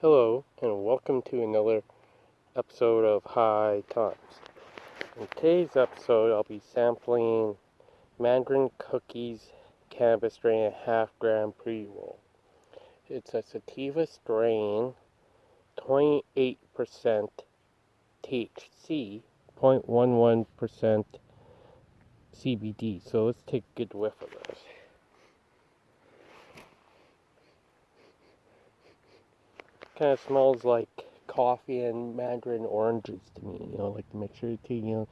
Hello, and welcome to another episode of High Times. In today's episode, I'll be sampling Mandarin Cookies Cannabis Strain Half Gram Pre Roll. It's a sativa strain, 28% THC, 0.11% CBD. So let's take a good whiff of this. Kind of smells like coffee and mandarin oranges to me. You know, like the mixture of tea. You know,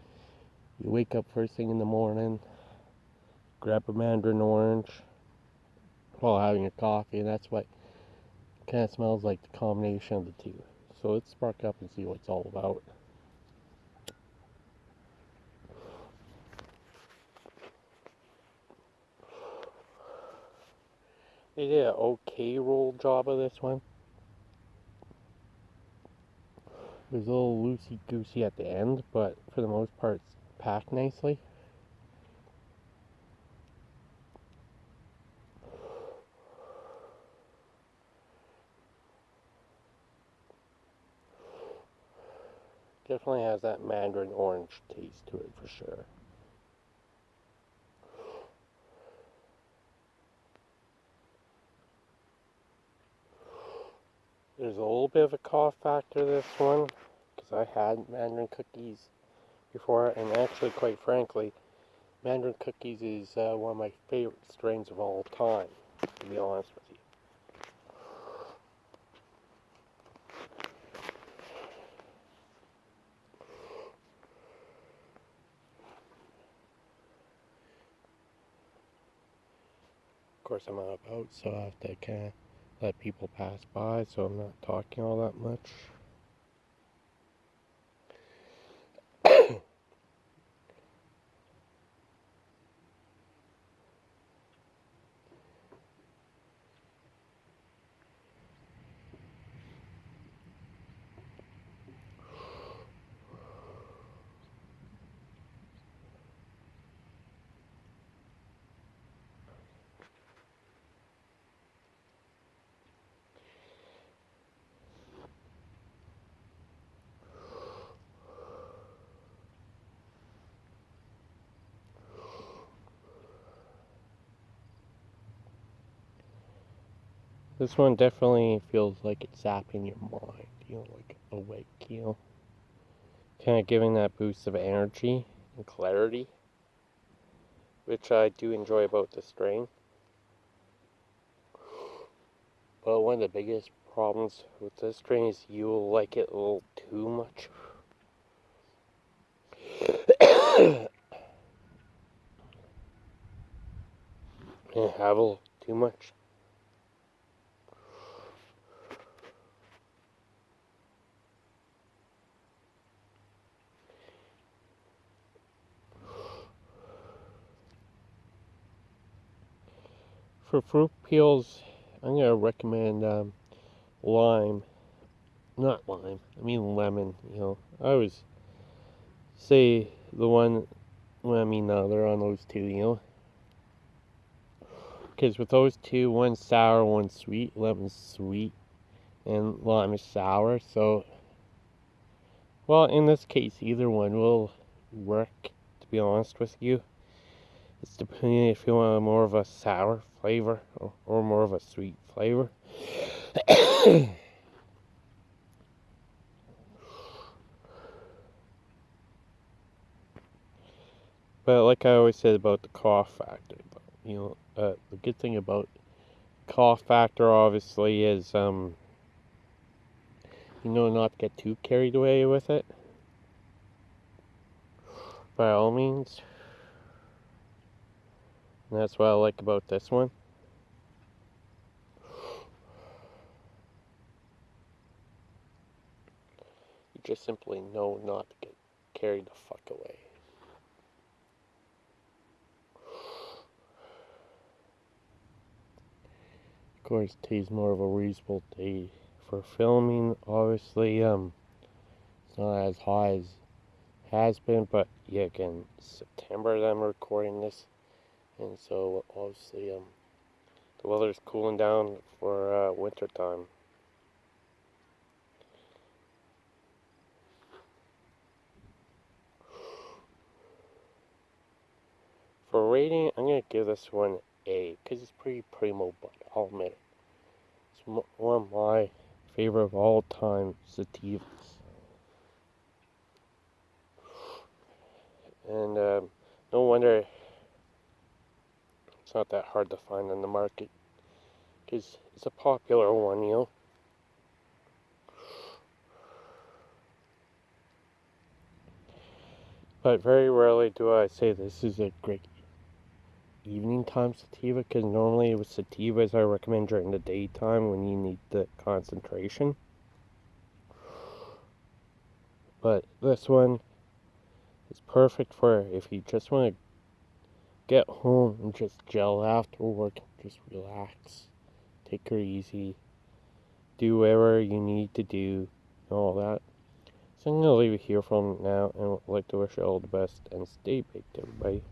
you wake up first thing in the morning, grab a mandarin orange while having a coffee, and that's what kind of smells like the combination of the two. So let's spark up and see what it's all about. They did an okay roll job of this one. It was a little loosey goosey at the end, but for the most part, it's packed nicely. Definitely has that mandarin orange taste to it for sure. There's a little bit of a cough factor this one because I had Mandarin cookies before, and actually, quite frankly, Mandarin cookies is uh, one of my favorite strains of all time, to be honest with you. Of course, I'm out so I have to kind of let people pass by, so I'm not talking all that much. This one definitely feels like it's zapping your mind, you know, like awake, you know. Kind of giving that boost of energy and clarity, which I do enjoy about the strain. But one of the biggest problems with this strain is you'll like it a little too much. have a little too much. For fruit peels, I'm to recommend um, lime. Not lime, I mean lemon, you know. I always say the one, well, I mean, no, they're on those two, you know. Because with those two, one sour, one sweet. Lemon's sweet, and lime is sour. So, well, in this case, either one will work, to be honest with you. It's depending if you want more of a sour flavor or, or more of a sweet flavor. but like I always said about the cough factor, you know, uh, the good thing about cough factor obviously is, um, you know, not get too carried away with it. By all means. And that's what I like about this one. You just simply know not to get carried the fuck away. Of course, tea's more of a reasonable day for filming. Obviously, um, it's not as high as has been, but yeah, again, September that I'm recording this and so obviously um, the weather is cooling down for uh, winter time. For rating, I'm gonna give this one A because it's pretty primo, but I'll admit it. It's one of my favorite of all time sativas. And um, no wonder not that hard to find on the market because it's a popular one, you know. But very rarely do I say this is a great evening time sativa because normally with sativas I recommend during the daytime when you need the concentration. But this one is perfect for if you just want to get home and just gel after work, just relax, take her easy, do whatever you need to do, and all that. So I'm going to leave it here for now and would like to wish you all the best and stay baked, everybody.